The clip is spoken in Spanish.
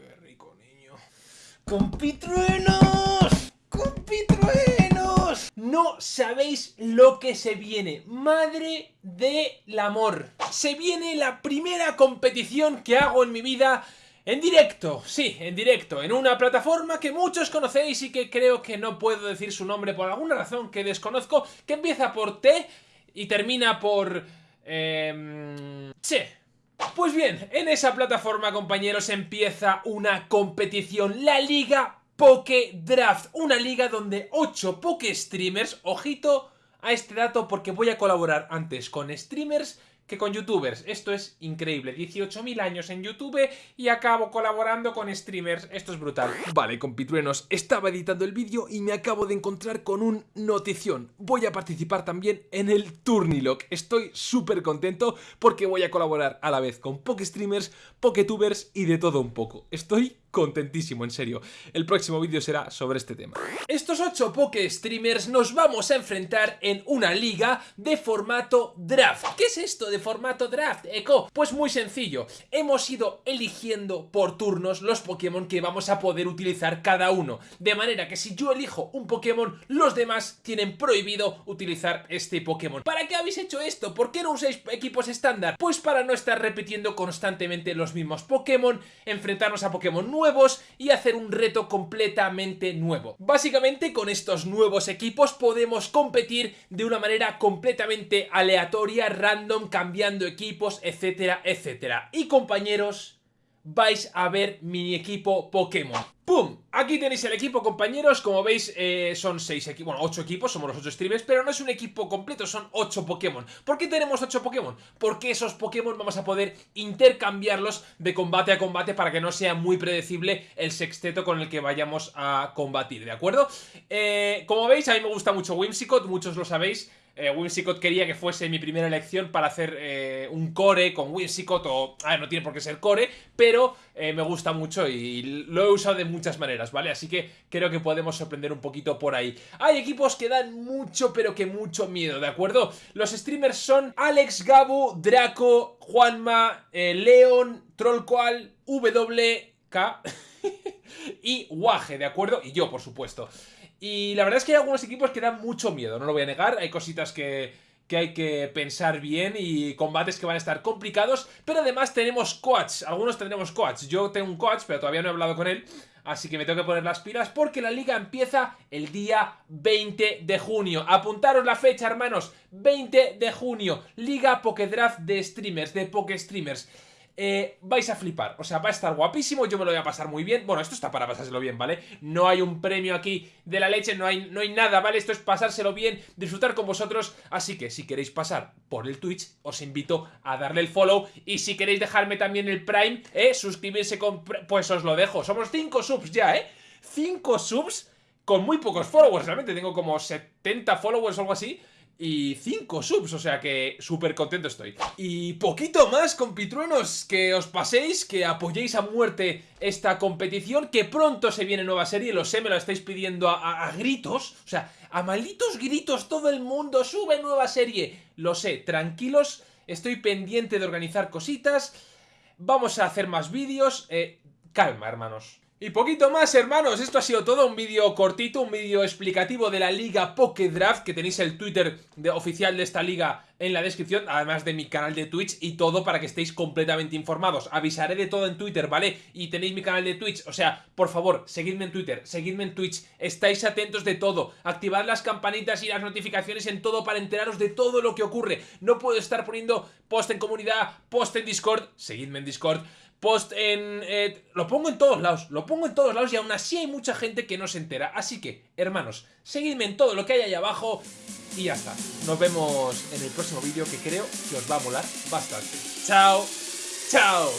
Qué rico, niño. ¡Compitruenos! ¡Compitruenos! No sabéis lo que se viene. Madre del amor. Se viene la primera competición que hago en mi vida en directo, sí, en directo, en una plataforma que muchos conocéis y que creo que no puedo decir su nombre por alguna razón que desconozco, que empieza por T y termina por... Eh, che. Pues bien, en esa plataforma, compañeros, empieza una competición, la Liga Poke Draft, una liga donde 8 Poke Streamers, ojito a este dato porque voy a colaborar antes con streamers que con youtubers. Esto es increíble. 18.000 años en YouTube y acabo colaborando con streamers. Esto es brutal. Vale, compitruenos, estaba editando el vídeo y me acabo de encontrar con un notición. Voy a participar también en el Turnilock. Estoy súper contento porque voy a colaborar a la vez con Pokestreamers, Poketubers y de todo un poco. Estoy contentísimo, en serio. El próximo vídeo será sobre este tema. Estos 8 Poke Streamers nos vamos a enfrentar en una liga de formato draft. ¿Qué es esto de formato draft, Eco? Pues muy sencillo. Hemos ido eligiendo por turnos los Pokémon que vamos a poder utilizar cada uno. De manera que si yo elijo un Pokémon, los demás tienen prohibido utilizar este Pokémon. ¿Para qué habéis hecho esto? ¿Por qué no usáis equipos estándar? Pues para no estar repitiendo constantemente los mismos Pokémon, enfrentarnos a Pokémon nuevos y hacer un reto completamente nuevo. Básicamente con estos nuevos equipos podemos competir de una manera completamente aleatoria, random, cambiando equipos, etcétera, etcétera. Y compañeros, vais a ver mi equipo Pokémon. ¡Pum! Aquí tenéis el equipo, compañeros. Como veis, eh, son 6 equipos, bueno, 8 equipos, somos los 8 streamers, pero no es un equipo completo, son 8 Pokémon. ¿Por qué tenemos 8 Pokémon? Porque esos Pokémon vamos a poder intercambiarlos de combate a combate para que no sea muy predecible el sexteto con el que vayamos a combatir, ¿de acuerdo? Eh, como veis, a mí me gusta mucho Whimsicott, muchos lo sabéis eh, Whimsicott quería que fuese mi primera elección para hacer eh, un core con Whimsicott o... A ver, no tiene por qué ser core, pero eh, me gusta mucho y lo he usado de muchas maneras, ¿vale? Así que creo que podemos sorprender un poquito por ahí. Hay equipos que dan mucho, pero que mucho miedo, ¿de acuerdo? Los streamers son Alex, Gabu, Draco, Juanma, eh, Leon, Trollcoal, WK y Waje, ¿de acuerdo? Y yo, por supuesto. Y la verdad es que hay algunos equipos que dan mucho miedo, no lo voy a negar. Hay cositas que, que hay que pensar bien y combates que van a estar complicados. Pero además tenemos coach, algunos tendremos coach. Yo tengo un coach, pero todavía no he hablado con él. Así que me tengo que poner las pilas porque la liga empieza el día 20 de junio. Apuntaros la fecha, hermanos. 20 de junio. Liga Pokédraft de streamers, de Poké Streamers. Eh, vais a flipar, o sea, va a estar guapísimo, yo me lo voy a pasar muy bien, bueno, esto está para pasárselo bien, ¿vale? No hay un premio aquí de la leche, no hay, no hay nada, ¿vale? Esto es pasárselo bien, disfrutar con vosotros, así que si queréis pasar por el Twitch, os invito a darle el follow, y si queréis dejarme también el Prime, ¿eh? Suscribirse con... pues os lo dejo, somos 5 subs ya, ¿eh? 5 subs con muy pocos followers, realmente tengo como 70 followers o algo así, y 5 subs, o sea que súper contento estoy. Y poquito más, compitruenos, que os paséis, que apoyéis a muerte esta competición, que pronto se viene nueva serie, lo sé, me lo estáis pidiendo a, gritos, o sea, a malditos gritos todo el mundo, sube nueva serie, lo sé, tranquilos, estoy pendiente de organizar cositas, vamos a hacer más vídeos, eh, calma hermanos. Y poquito más, hermanos, esto ha sido todo, un vídeo cortito, un vídeo explicativo de la Liga Pokédraft, que tenéis el Twitter oficial de esta liga en la descripción, además de mi canal de Twitch y todo para que estéis completamente informados. Avisaré de todo en Twitter, ¿vale? Y tenéis mi canal de Twitch, o sea, por favor, seguidme en Twitter, seguidme en Twitch, estáis atentos de todo, activad las campanitas y las notificaciones en todo para enteraros de todo lo que ocurre. No puedo estar poniendo post en comunidad, post en Discord, seguidme en Discord, post en... Eh, lo pongo en todos lados, lo pongo en todos lados y aún así hay mucha gente que no se entera. Así que, hermanos, seguidme en todo lo que hay ahí abajo y ya está. Nos vemos en el próximo vídeo que creo que os va a molar bastante. ¡Chao! ¡Chao!